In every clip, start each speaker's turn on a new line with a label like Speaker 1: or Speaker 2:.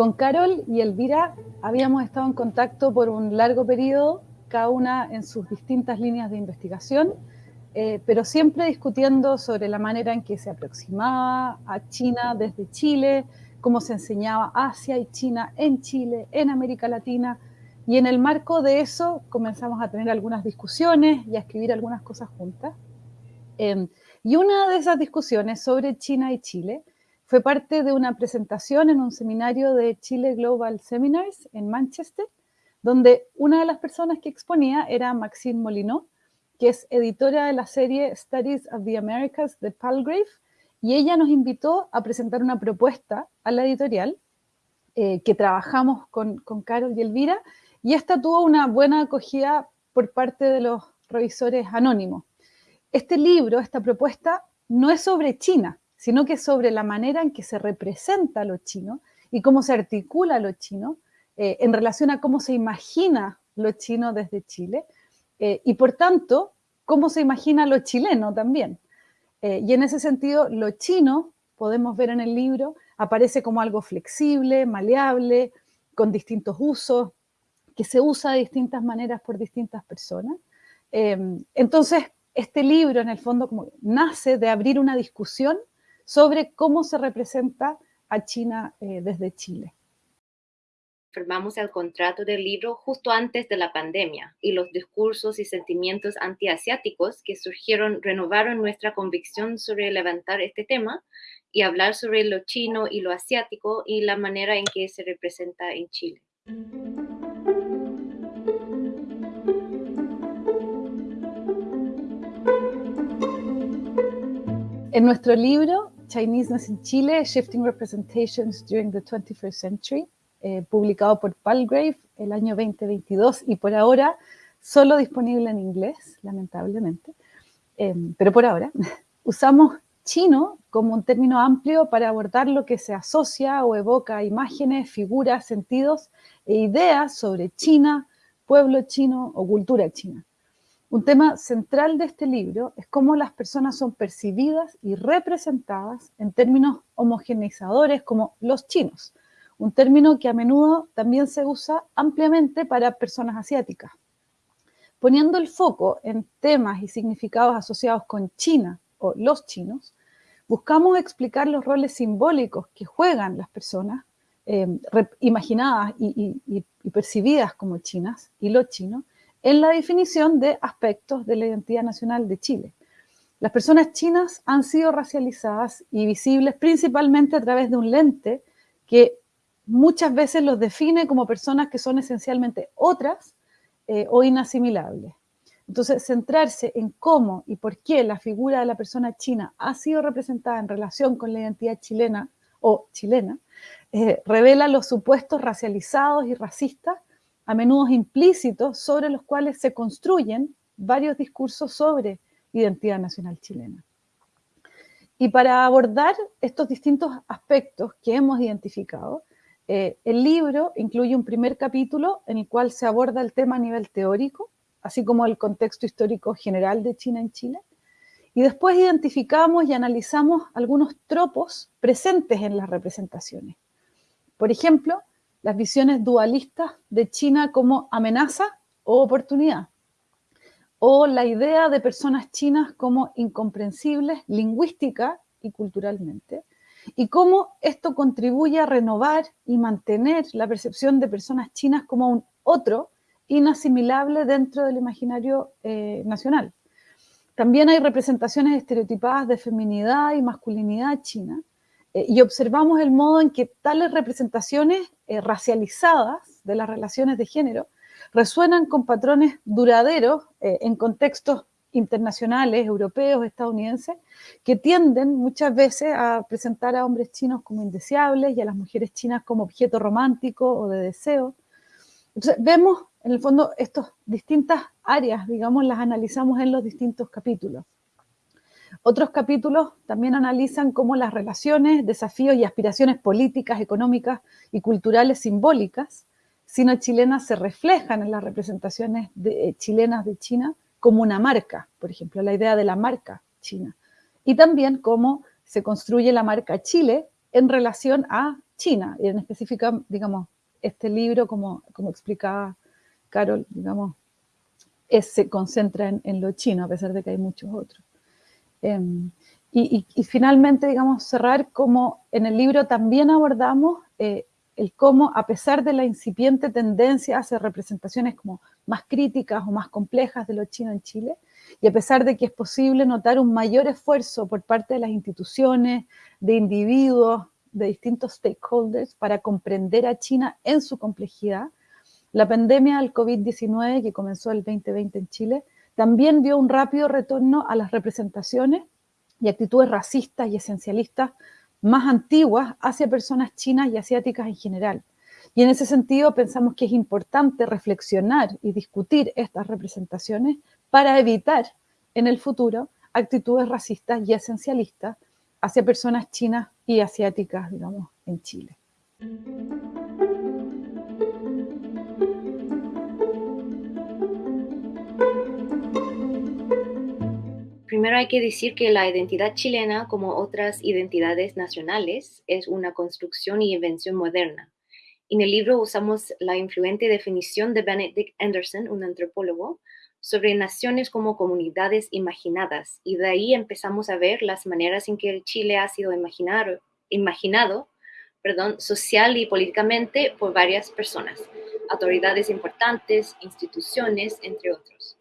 Speaker 1: Con Carol y Elvira habíamos estado en contacto por un largo periodo, cada una en sus distintas líneas de investigación, eh, pero siempre discutiendo sobre la manera en que se aproximaba a China desde Chile, cómo se enseñaba Asia y China en Chile, en América Latina, y en el marco de eso comenzamos a tener algunas discusiones y a escribir algunas cosas juntas. Em, y una de esas discusiones sobre China y Chile fue parte de una presentación en un seminario de Chile Global Seminars en Manchester, donde una de las personas que exponía era Maxine Molinó, que es editora de la serie Studies of the Americas de Palgrave, y ella nos invitó a presentar una propuesta a la editorial eh, que trabajamos con Carol y Elvira, y esta tuvo una buena acogida por parte de los revisores anónimos. Este libro, esta propuesta, no es sobre China, sino que sobre la manera en que se representa lo chino y cómo se articula lo chino eh, en relación a cómo se imagina lo chino desde Chile eh, y por tanto cómo se imagina lo chileno también. Eh, y en ese sentido, lo chino, podemos ver en el libro, aparece como algo flexible, maleable, con distintos usos, que se usa de distintas maneras por distintas personas. entonces, este libro, en el fondo, nace de abrir una discusión sobre cómo se representa a China eh, desde Chile.
Speaker 2: Firmamos el contrato del libro justo antes de la pandemia y los discursos y sentimientos antiasiáticos que surgieron renovaron nuestra convicción sobre levantar este tema y hablar sobre lo chino y lo asiático y la manera en que se representa en Chile.
Speaker 1: En nuestro libro Chineseness in Chile, Shifting Representations During the 21st Century, eh, publicado por Palgrave el año 2022 y por ahora solo disponible en inglés, lamentablemente. Em, pero por ahora usamos chino como un término amplio para abordar lo que se asocia o evoca imágenes, figuras, sentidos e ideas sobre China, pueblo chino o cultura china. Un tema central de este libro es cómo las personas son percibidas y representadas en términos homogeneizadores como los chinos, un término que a menudo también se usa ampliamente para personas asiáticas. Poniendo el foco en temas y significados asociados con China o los chinos, buscamos explicar los roles simbólicos que juegan las personas eh, imaginadas y, y percibidas como chinas y los chinos en la definición de aspectos de la identidad nacional de Chile. Las personas chinas han sido racializadas y visibles principalmente a través de un lente que muchas veces los define como personas que son esencialmente otras eh, o inasimilables. Entonces, centrarse en cómo y por qué la figura de la persona china ha sido representada en relación con la identidad chilena o chilena, eh, revela los supuestos racializados y racistas a menudo implícitos sobre los cuales se construyen varios discursos sobre identidad nacional chilena. Y para abordar estos distintos aspectos que hemos identificado, eh, el libro incluye un primer capítulo en el cual se aborda el tema a nivel teórico, así como el contexto histórico general de China en Chile, y después identificamos y analizamos algunos tropos presentes en las representaciones. Por ejemplo, las visiones dualistas de China como amenaza o oportunidad, o la idea de personas chinas como incomprensibles lingüística y culturalmente, y cómo esto contribuye a renovar y mantener la percepción de personas chinas como un otro inasimilable dentro del imaginario eh, nacional. También hay representaciones estereotipadas de feminidad y masculinidad china, eh, y observamos el modo en que tales representaciones eh, racializadas de las relaciones de género resuenan con patrones duraderos eh, en contextos internacionales, europeos, estadounidenses, que tienden muchas veces a presentar a hombres chinos como indeseables y a las mujeres chinas como objeto romántico o de deseo. Entonces, vemos en el fondo estas distintas áreas, digamos, las analizamos en los distintos capítulos. Otros capítulos también analizan cómo las relaciones, desafíos y aspiraciones políticas, económicas y culturales simbólicas sino-chilenas se reflejan en las representaciones eh, chilenas de China como una marca, por ejemplo, la idea de la marca china. Y también cómo se construye la marca Chile en relación a China, y en específico, digamos, este libro, como, como explicaba Carol, digamos, se concentra en, lo chino, a pesar de que hay muchos otros. Em, y, finalmente, digamos, cerrar como en el libro también abordamos eh, el cómo, a pesar de la incipiente tendencia hacia representaciones como más críticas o más complejas de lo chino en Chile, y a pesar de que es posible notar un mayor esfuerzo por parte de las instituciones, de individuos, de distintos stakeholders para comprender a China en su complejidad, la pandemia del COVID-19 que comenzó el 2020 en Chile también dio un rápido retorno a las representaciones y actitudes racistas y esencialistas más antiguas hacia personas chinas y asiáticas en general. Y en ese sentido pensamos que es importante reflexionar y discutir estas representaciones para evitar en el futuro actitudes racistas y esencialistas hacia personas chinas y asiáticas, digamos, en Chile.
Speaker 2: Primero hay que decir que la identidad chilena, como otras identidades nacionales, es una construcción y invención moderna. En el libro usamos la influente definición de Benedict Anderson, un antropólogo, sobre naciones como comunidades imaginadas, y de ahí empezamos a ver las maneras en que el Chile ha sido imaginado, social y políticamente por varias personas, autoridades importantes, instituciones, entre otros.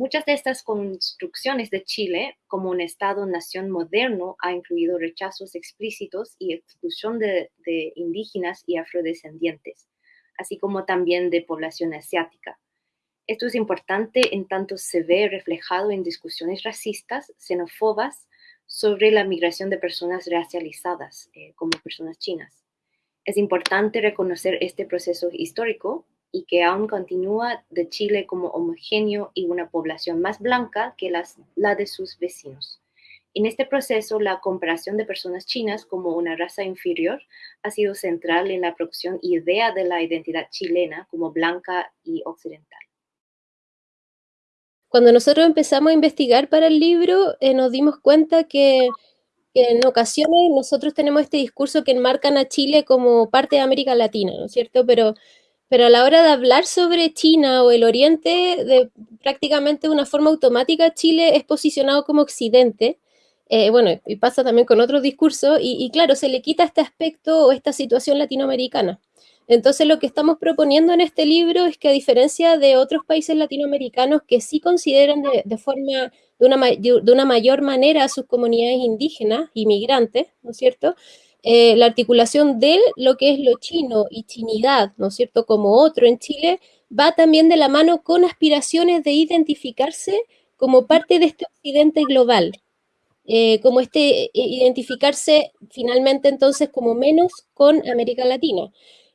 Speaker 2: Muchas de estas construcciones de Chile como un Estado-nación moderno ha incluido rechazos explícitos y exclusión de, indígenas y afrodescendientes, así como también de población asiática. Esto es importante en tanto se ve reflejado en discusiones racistas, xenófobas, sobre la migración de personas racializadas eh, como personas chinas. Es importante reconocer este proceso histórico y que aún continúa de Chile como homogéneo y una población más blanca que la de sus vecinos. En este proceso, la comparación de personas chinas como una raza inferior ha sido central en la producción idea de la identidad chilena como blanca y occidental.
Speaker 3: Cuando nosotros empezamos a investigar para el libro, eh, nos dimos cuenta que, que, en ocasiones nosotros tenemos este discurso que enmarcan a Chile como parte de América Latina, ¿no es cierto? Pero pero a la hora de hablar sobre China o el Oriente, de prácticamente de una forma automática, Chile es posicionado como Occidente. Eh, bueno, y pasa también con otros discursos, y, claro, se le quita este aspecto o esta situación latinoamericana. Entonces, lo que estamos proponiendo en este libro es que, a diferencia de otros países latinoamericanos que sí consideran de, forma, de una, de una mayor manera a sus comunidades indígenas, inmigrantes, ¿no es cierto? Eh, la articulación de lo que es lo chino y chinidad, ¿no es cierto?, como otro en Chile, va también de la mano con aspiraciones de identificarse como parte de este occidente global, eh, como este, eh, identificarse finalmente entonces como menos con América Latina.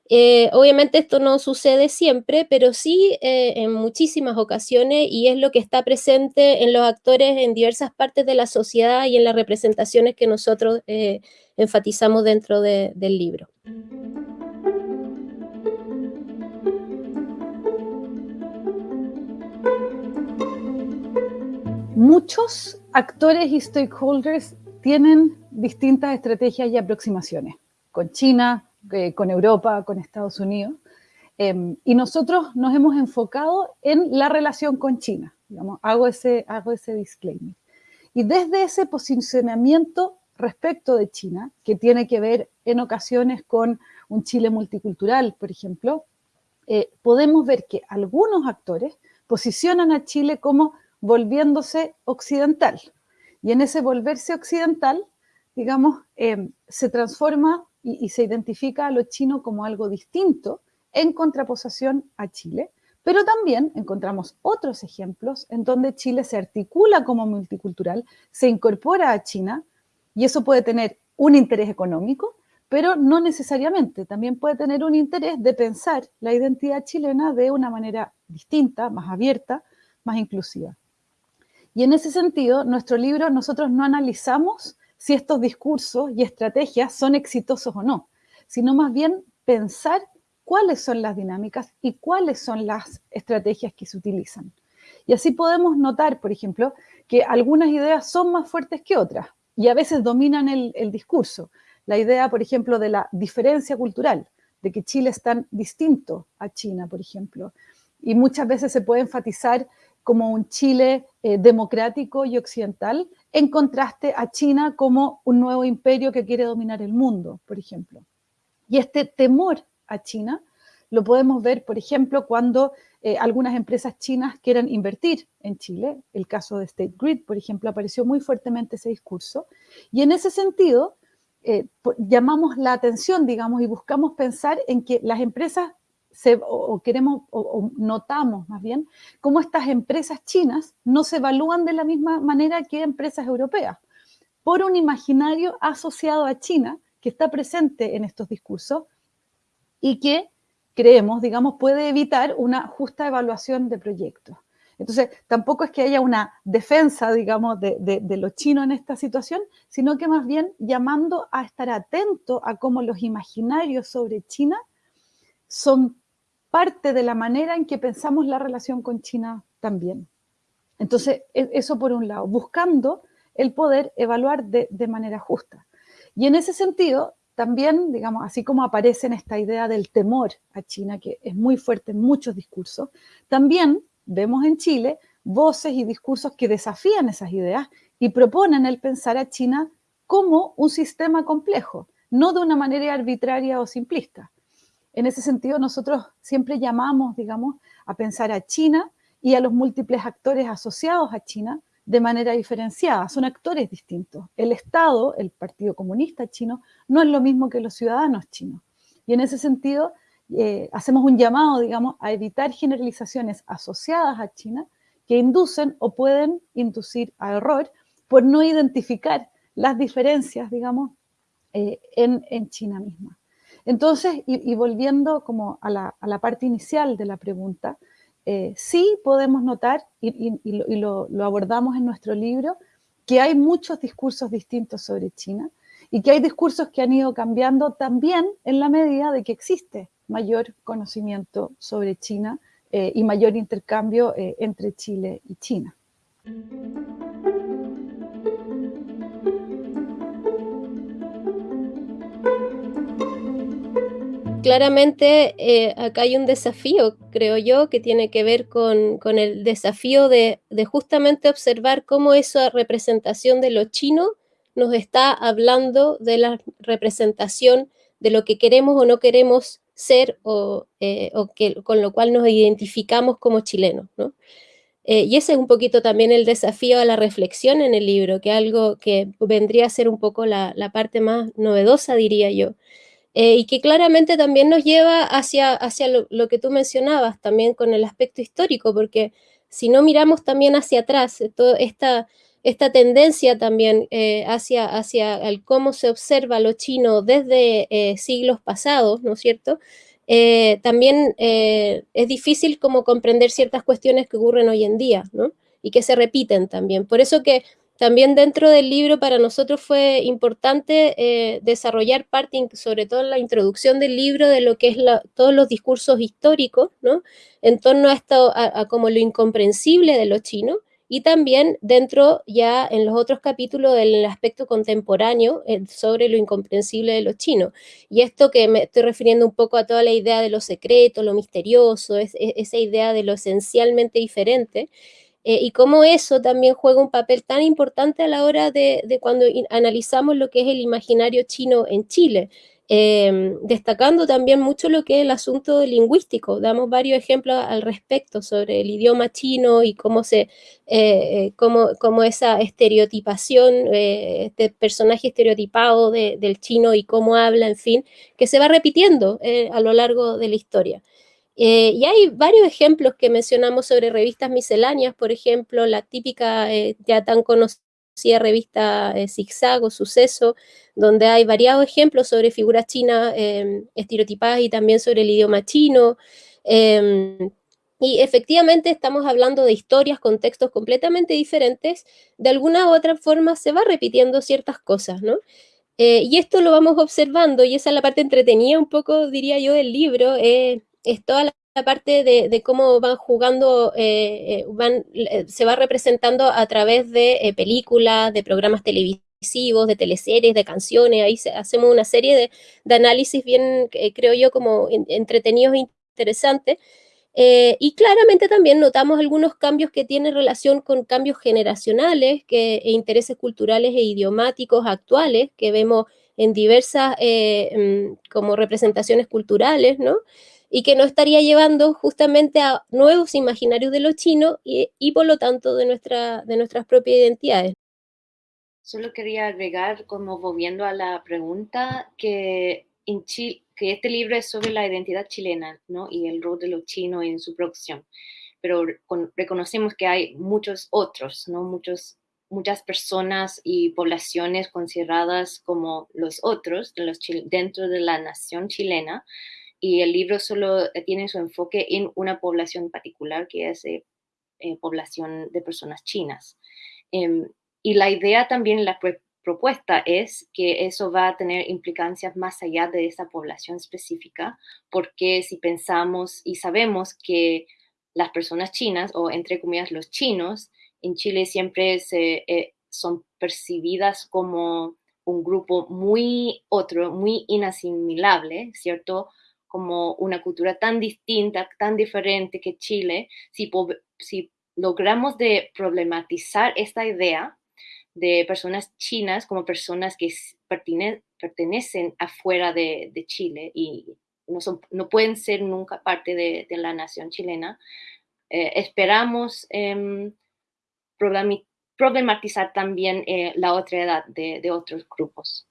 Speaker 3: Obviamente esto no sucede siempre, pero sí en muchísimas ocasiones y es lo que está presente en los actores en diversas partes de la sociedad y en las representaciones que nosotros enfatizamos dentro del libro.
Speaker 1: Muchos actores y stakeholders tienen distintas estrategias y aproximaciones, con China, eh, con Europa, con Estados Unidos, em, y nosotros nos hemos enfocado en la relación con China. hago, ese, hago ese disclaimer. Y desde ese posicionamiento respecto de China, que tiene que ver en ocasiones con un Chile multicultural, por ejemplo, eh, podemos ver que algunos actores posicionan a Chile como volviéndose occidental. Y en ese volverse occidental, digamos, em, se transforma y, se identifica a lo chino como algo distinto en contraposición a Chile. Pero también encontramos otros ejemplos en donde Chile se articula como multicultural, se incorpora a China, y eso puede tener un interés económico, pero no necesariamente. También puede tener un interés de pensar la identidad chilena de una manera distinta, más abierta, más inclusiva. Y en ese sentido, nuestro libro, nosotros no analizamos si estos discursos y estrategias son exitosos o no, sino más bien pensar cuáles son las dinámicas y cuáles son las estrategias que se utilizan. Y así podemos notar, por ejemplo, que algunas ideas son más fuertes que otras y a veces dominan el, discurso. la idea, por ejemplo, de la diferencia cultural, de que Chile es tan distinto a China, por ejemplo. Y muchas veces se puede enfatizar como un Chile eh, democrático y occidental, en contraste a China como un nuevo imperio que quiere dominar el mundo, por ejemplo. Y este temor a China lo podemos ver, por ejemplo, cuando eh, algunas empresas chinas quieran invertir en Chile. El caso de State Grid, por ejemplo, apareció muy fuertemente ese discurso. Y en ese sentido, eh, llamamos la atención, digamos, y buscamos pensar en que las empresas o, queremos, o, notamos más bien, cómo estas empresas chinas no se evalúan de la misma manera que empresas europeas, por un imaginario asociado a China que está presente en estos discursos y que creemos, digamos, puede evitar una justa evaluación de proyectos. Entonces, tampoco es que haya una defensa, digamos, de, de, lo chino en esta situación, sino que más bien llamando a estar atento a cómo los imaginarios sobre China son parte de la manera en que pensamos la relación con China también. Entonces, e, eso por un lado, buscando el poder evaluar de, manera justa. Y en ese sentido, también, digamos, así como aparece en esta idea del temor a China, que es muy fuerte en muchos discursos, también vemos en Chile voces y discursos que desafían esas ideas y proponen el pensar a China como un sistema complejo, no de una manera arbitraria o simplista. En ese sentido, nosotros siempre llamamos, digamos, a pensar a China y a los múltiples actores asociados a China de manera diferenciada, son actores distintos. El Estado, el Partido Comunista chino, no es lo mismo que los ciudadanos chinos. Y en ese sentido, eh, hacemos un llamado, digamos, a evitar generalizaciones asociadas a China que inducen o pueden inducir a error por no identificar las diferencias, digamos, eh, en, China misma. Entonces, y, volviendo como a la, parte inicial de la pregunta, eh, sí podemos notar, y, lo, abordamos en nuestro libro, que hay muchos discursos distintos sobre China y que hay discursos que han ido cambiando también en la medida de que existe mayor conocimiento sobre China eh, y mayor intercambio eh, entre Chile y China.
Speaker 3: Claramente eh, acá hay un desafío, creo yo, que tiene que ver con, el desafío de, justamente observar cómo esa representación de lo chino nos está hablando de la representación de lo que queremos o no queremos ser o, eh, con lo cual nos identificamos como chilenos. ¿no? Eh, y ese es un poquito también el desafío a la reflexión en el libro, que algo que vendría a ser un poco la, parte más novedosa, diría yo. Eh, y que claramente también nos lleva hacia, hacia lo, que tú mencionabas, también con el aspecto histórico, porque si no miramos también hacia atrás, toda esta esta tendencia también eh, hacia, hacia el cómo se observa lo chino desde eh, siglos pasados, ¿no es cierto? Eh, también es difícil como comprender ciertas cuestiones que ocurren hoy en día, ¿no? Y que se repiten también. Por eso que también dentro del libro para nosotros fue importante desarrollar parte, sobre todo en la introducción del libro, de lo que es todos los discursos históricos, ¿no? En torno a esto, a como lo incomprensible de lo chino, y también dentro ya en los otros capítulos del aspecto contemporáneo eh, sobre lo incomprensible de los chinos. Y esto que me estoy refiriendo un poco a toda la idea de lo secreto, lo misterioso, es, esa idea de lo esencialmente diferente. Eh, y cómo eso también juega un papel tan importante a la hora de, de cuando analizamos lo que es el imaginario chino en Chile. Em, destacando también mucho lo que es el asunto lingüístico. Damos varios ejemplos al respecto sobre el idioma chino y cómo, se, eh, cómo, esa estereotipación, eh, este personaje estereotipado del chino y cómo habla, en fin, que se va repitiendo eh, a lo largo de la historia. Y hay varios ejemplos que mencionamos sobre revistas misceláneas, por ejemplo, la típica ya tan conocida revista eh, Zigzag o Suceso, donde hay variados ejemplos sobre figuras chinas em, estereotipadas y también sobre el idioma chino. Em, y efectivamente estamos hablando de historias, contextos completamente diferentes. De alguna u otra forma se va repitiendo ciertas cosas, ¿no? Eh, y esto lo vamos observando y esa es la parte entretenida un poco, diría yo, del libro, eh, es toda la parte de, cómo van jugando, eh, eh, eh, se va representando a través de películas, de programas televisivos, de teleseries, de canciones, ahí hacemos una serie de, análisis bien, creo yo, como entretenidos e interesantes. Y claramente también notamos algunos cambios que tienen relación con cambios generacionales que, e intereses culturales e idiomáticos actuales que vemos en diversas mm, como representaciones culturales, ¿no? Y que nos estaría llevando justamente a nuevos imaginarios de lo chino y, y por lo tanto de, nuestra, de nuestras propias identidades.
Speaker 2: Solo quería agregar, como volviendo a la pregunta, que, en Chile, que este libro es sobre la identidad chilena ¿no? y el rol de lo chino en su producción. Pero reconocemos que hay muchos otros, ¿no? muchos, muchas personas y poblaciones consideradas como los otros de los dentro de la nación chilena. Y el libro solo tiene su enfoque en una población particular, que es eh, eh población de personas chinas. Eh, y la idea también, la propuesta es que eso va a tener implicancias más allá de esa población específica, porque si pensamos y sabemos que las personas chinas, o entre comillas los chinos, en Chile siempre se, eh, son percibidas como un grupo muy otro, muy inasimilable, ¿cierto? Como una cultura tan distinta, tan diferente que Chile, si, logramos de problematizar esta idea, de personas chinas como personas que pertenecen afuera de, Chile y no, pueden ser nunca parte de, la nación chilena. Eh, esperamos em, problematizar también eh, la otra edad de, otros grupos.